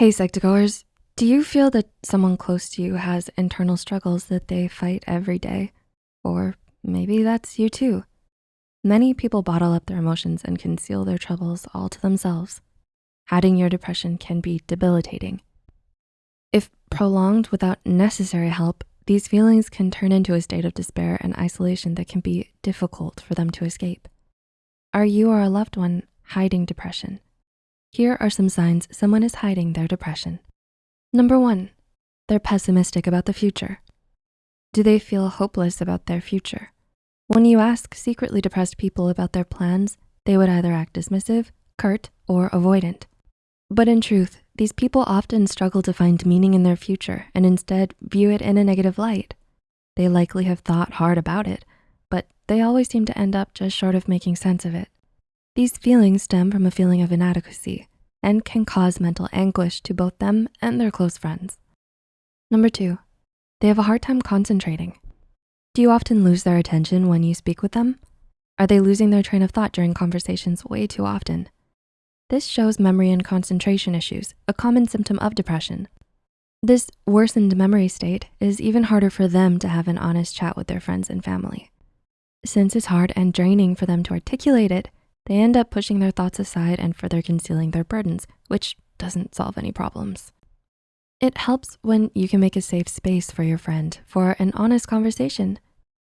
Hey, Psych2Goers, do you feel that someone close to you has internal struggles that they fight every day? Or maybe that's you too. Many people bottle up their emotions and conceal their troubles all to themselves. Hiding your depression can be debilitating. If prolonged without necessary help, these feelings can turn into a state of despair and isolation that can be difficult for them to escape. Are you or a loved one hiding depression? Here are some signs someone is hiding their depression. Number one, they're pessimistic about the future. Do they feel hopeless about their future? When you ask secretly depressed people about their plans, they would either act dismissive, curt, or avoidant. But in truth, these people often struggle to find meaning in their future and instead view it in a negative light. They likely have thought hard about it, but they always seem to end up just short of making sense of it. These feelings stem from a feeling of inadequacy and can cause mental anguish to both them and their close friends. Number two, they have a hard time concentrating. Do you often lose their attention when you speak with them? Are they losing their train of thought during conversations way too often? This shows memory and concentration issues, a common symptom of depression. This worsened memory state is even harder for them to have an honest chat with their friends and family. Since it's hard and draining for them to articulate it, they end up pushing their thoughts aside and further concealing their burdens, which doesn't solve any problems. It helps when you can make a safe space for your friend for an honest conversation.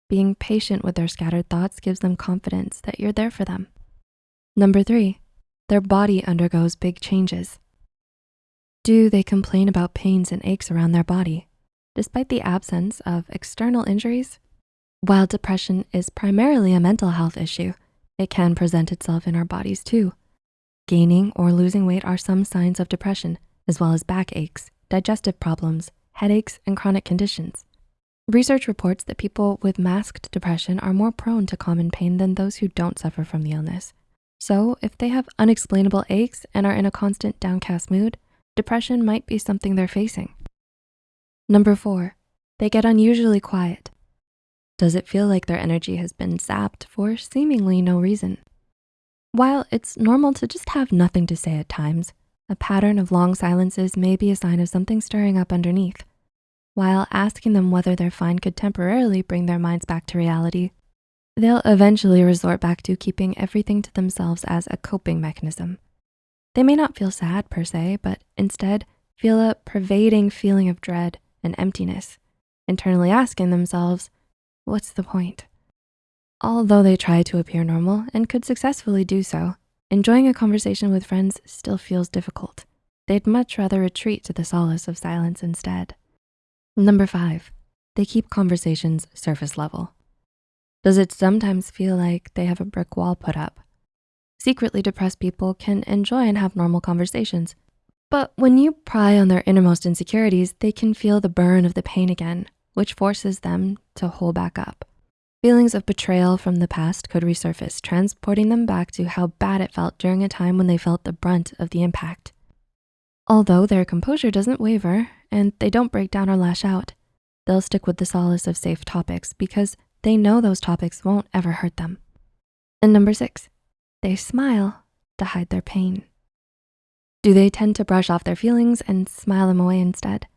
Being patient with their scattered thoughts gives them confidence that you're there for them. Number three, their body undergoes big changes. Do they complain about pains and aches around their body, despite the absence of external injuries? While depression is primarily a mental health issue, it can present itself in our bodies too. Gaining or losing weight are some signs of depression, as well as backaches, digestive problems, headaches, and chronic conditions. Research reports that people with masked depression are more prone to common pain than those who don't suffer from the illness. So if they have unexplainable aches and are in a constant downcast mood, depression might be something they're facing. Number four, they get unusually quiet. Does it feel like their energy has been zapped for seemingly no reason? While it's normal to just have nothing to say at times, a pattern of long silences may be a sign of something stirring up underneath. While asking them whether they're fine could temporarily bring their minds back to reality, they'll eventually resort back to keeping everything to themselves as a coping mechanism. They may not feel sad per se, but instead feel a pervading feeling of dread and emptiness, internally asking themselves, what's the point? Although they try to appear normal and could successfully do so, enjoying a conversation with friends still feels difficult. They'd much rather retreat to the solace of silence instead. Number five, they keep conversations surface level. Does it sometimes feel like they have a brick wall put up? Secretly depressed people can enjoy and have normal conversations, but when you pry on their innermost insecurities, they can feel the burn of the pain again which forces them to hold back up. Feelings of betrayal from the past could resurface, transporting them back to how bad it felt during a time when they felt the brunt of the impact. Although their composure doesn't waver and they don't break down or lash out, they'll stick with the solace of safe topics because they know those topics won't ever hurt them. And number six, they smile to hide their pain. Do they tend to brush off their feelings and smile them away instead?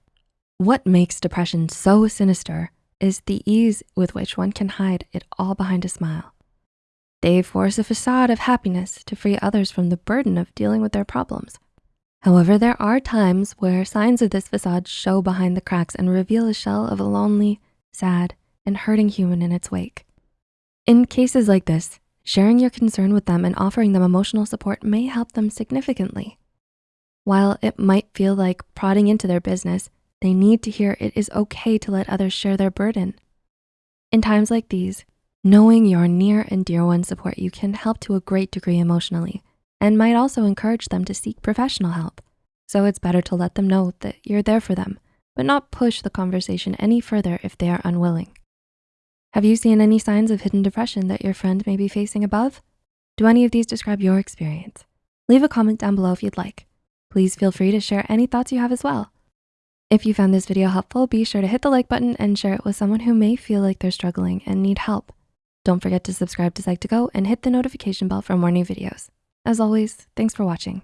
What makes depression so sinister is the ease with which one can hide it all behind a smile. They force a facade of happiness to free others from the burden of dealing with their problems. However, there are times where signs of this facade show behind the cracks and reveal a shell of a lonely, sad, and hurting human in its wake. In cases like this, sharing your concern with them and offering them emotional support may help them significantly. While it might feel like prodding into their business, they need to hear it is okay to let others share their burden. In times like these, knowing your near and dear ones support you can help to a great degree emotionally and might also encourage them to seek professional help. So it's better to let them know that you're there for them, but not push the conversation any further if they are unwilling. Have you seen any signs of hidden depression that your friend may be facing above? Do any of these describe your experience? Leave a comment down below if you'd like. Please feel free to share any thoughts you have as well. If you found this video helpful, be sure to hit the like button and share it with someone who may feel like they're struggling and need help. Don't forget to subscribe to Psych2Go and hit the notification bell for more new videos. As always, thanks for watching.